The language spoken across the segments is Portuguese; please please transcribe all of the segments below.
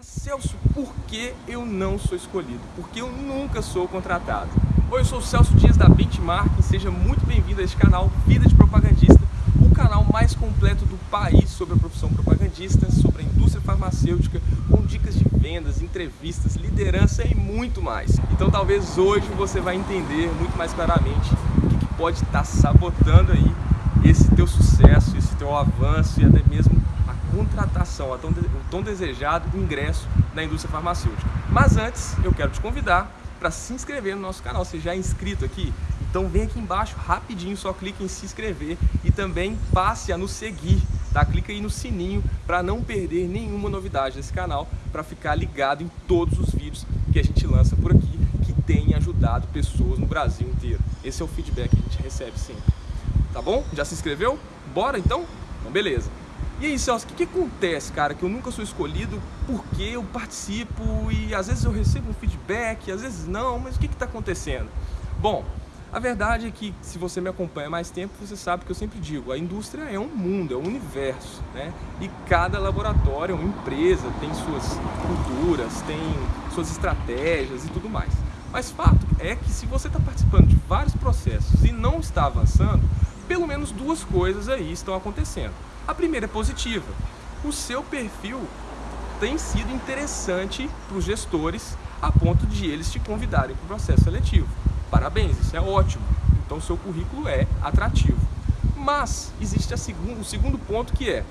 Mas Celso, por que eu não sou escolhido? Porque eu nunca sou contratado. Oi, eu sou o Celso Dias da Benchmark e seja muito bem-vindo a este canal Vida de Propagandista, o canal mais completo do país sobre a profissão propagandista, sobre a indústria farmacêutica, com dicas de vendas, entrevistas, liderança e muito mais. Então talvez hoje você vai entender muito mais claramente o que, que pode estar sabotando aí esse teu sucesso, esse teu avanço e até mesmo contratação, o tão desejado ingresso na indústria farmacêutica. Mas antes, eu quero te convidar para se inscrever no nosso canal. Você já é inscrito aqui? Então vem aqui embaixo rapidinho, só clique em se inscrever e também passe a nos seguir. Tá? Clica aí no sininho para não perder nenhuma novidade desse canal, para ficar ligado em todos os vídeos que a gente lança por aqui, que tem ajudado pessoas no Brasil inteiro. Esse é o feedback que a gente recebe sempre. Tá bom? Já se inscreveu? Bora então? Então beleza. E aí, Celso, o que, que, acontece, cara? Que eu nunca sou escolhido porque eu participo e às vezes eu recebo um feedback, às vezes não, mas o que está acontecendo? Bom, a verdade é que se você me acompanha mais tempo, você sabe que eu sempre digo, a indústria é um mundo, é um universo, né? E cada laboratório, uma empresa, tem suas culturas, tem suas estratégias e tudo mais. Mas fato é que se você está participando de vários processos e não está avançando, pelo menos duas coisas aí estão acontecendo. A primeira é positiva. O seu perfil tem sido interessante para os gestores a ponto de eles te convidarem para o processo seletivo. Parabéns, isso é ótimo. Então o seu currículo é atrativo. Mas existe segundo, o segundo ponto que é,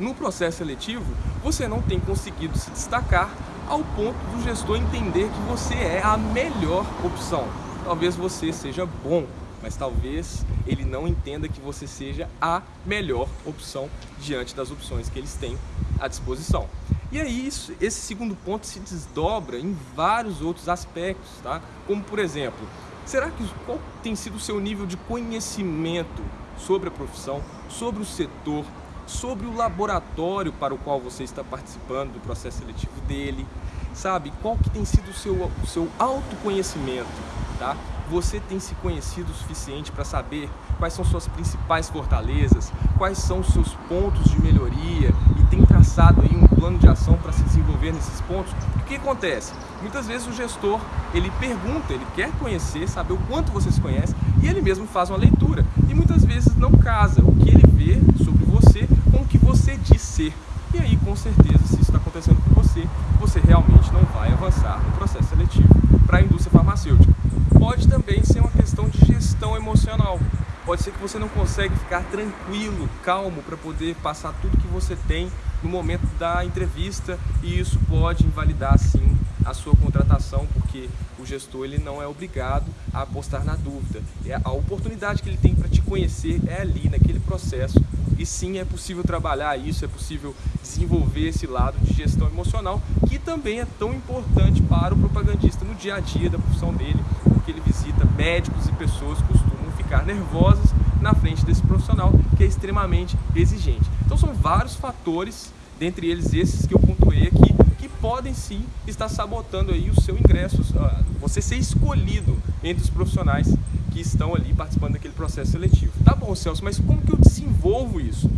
no processo seletivo, você não tem conseguido se destacar ao ponto do gestor entender que você é a melhor opção. Talvez você seja bom mas talvez ele não entenda que você seja a melhor opção diante das opções que eles têm à disposição. E aí isso, esse segundo ponto se desdobra em vários outros aspectos, tá? Como por exemplo, será que qual tem sido o seu nível de conhecimento sobre a profissão, sobre o setor, sobre o laboratório para o qual você está participando do processo seletivo dele, sabe? Qual que tem sido o seu, o seu autoconhecimento, tá? Você tem se conhecido o suficiente para saber quais são suas principais fortalezas, quais são os seus pontos de melhoria e tem traçado aí um plano de ação para se desenvolver nesses pontos? O que acontece? Muitas vezes o gestor, ele pergunta, ele quer conhecer, saber o quanto você se conhece e ele mesmo faz uma leitura. E muitas vezes não casa o que ele vê sobre você com o que você diz ser. E aí, com certeza, se isso está acontecendo com você, você realmente não vai avançar no processo seletivo para a indústria farmacêutica. Pode também ser uma questão de gestão emocional. Pode ser que você não consegue ficar tranquilo, calmo, para poder passar tudo que você tem no momento da entrevista e isso pode invalidar, sim, a sua contratação, porque o gestor ele não é obrigado a apostar na dúvida. É a oportunidade que ele tem para te conhecer é ali, naquele processo. E sim, é possível trabalhar isso, é possível desenvolver esse lado de gestão emocional, que também é tão importante para o propagandista no dia a dia da profissão dele, porque ele visita médicos e pessoas que costumam ficar nervosas na frente desse profissional que é extremamente exigente. Então são vários fatores, dentre eles esses que eu pontuei aqui, podem sim estar sabotando aí o seu ingresso, ah, você ser escolhido entre os profissionais que estão ali participando daquele processo seletivo. Tá bom, Celso, mas como que eu desenvolvo isso?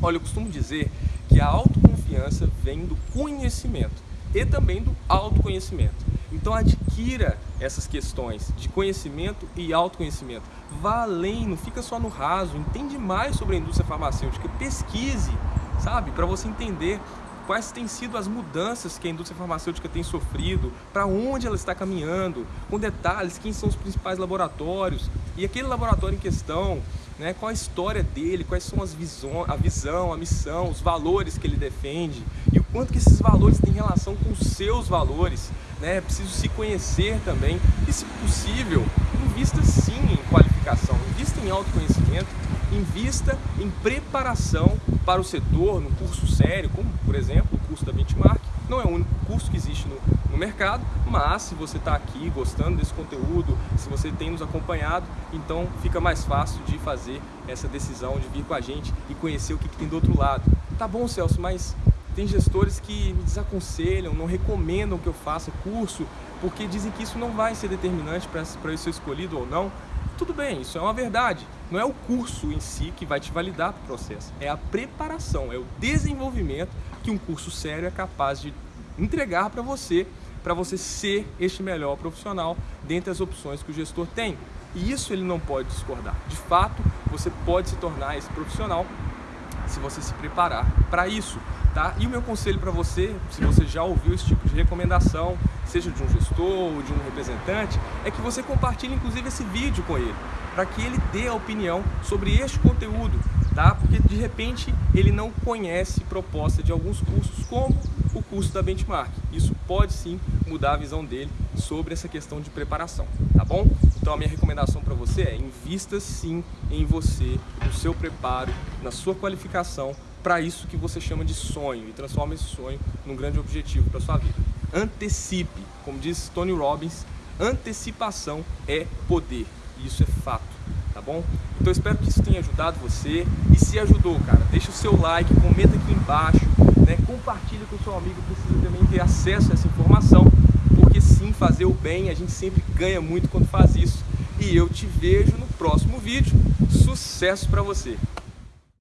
Olha, eu costumo dizer que a autoconfiança vem do conhecimento e também do autoconhecimento. Então adquira essas questões de conhecimento e autoconhecimento. Vá além, não fica só no raso, entende mais sobre a indústria farmacêutica, pesquise, sabe? Para você entender quais têm sido as mudanças que a indústria farmacêutica tem sofrido, para onde ela está caminhando, com detalhes, quem são os principais laboratórios e aquele laboratório em questão, né, qual a história dele, quais são as visões, a visão, a missão, os valores que ele defende e o quanto que esses valores têm relação com os seus valores. Né? É preciso se conhecer também e, se possível, invista sim em qualificação, invista em autoconhecimento, invista em preparação para o setor, num curso sério, como por exemplo o curso da Benchmark, não é o único curso que existe no, no mercado, mas se você está aqui gostando desse conteúdo, se você tem nos acompanhado, então fica mais fácil de fazer essa decisão de vir com a gente e conhecer o que, que tem do outro lado. Tá bom, Celso, mas tem gestores que me desaconselham, não recomendam que eu faça curso, porque dizem que isso não vai ser determinante para eu ser escolhido ou não. Tudo bem, isso é uma verdade. Não é o curso em si que vai te validar para o processo, é a preparação, é o desenvolvimento que um curso sério é capaz de entregar para você, para você ser este melhor profissional dentre as opções que o gestor tem. E isso ele não pode discordar. De fato, você pode se tornar esse profissional se você se preparar para isso. Tá? E o meu conselho para você, se você já ouviu esse tipo de recomendação, seja de um gestor ou de um representante, é que você compartilhe inclusive esse vídeo com ele, para que ele dê a opinião sobre este conteúdo, tá? Porque de repente ele não conhece proposta de alguns cursos como o curso da Benchmark. Isso pode sim mudar a visão dele sobre essa questão de preparação, tá bom? Então a minha recomendação para você é invista sim em você, no seu preparo, na sua qualificação para isso que você chama de sonho e transforma esse sonho num grande objetivo para sua vida. Antecipe, como diz Tony Robbins, antecipação é poder. Isso é fato, tá bom? Então espero que isso tenha ajudado você. E se ajudou, cara, deixa o seu like, comenta aqui embaixo, né? compartilha com o seu amigo que precisa também ter acesso a essa informação, porque sim, fazer o bem, a gente sempre ganha muito quando faz isso. E eu te vejo no próximo vídeo. Sucesso para você!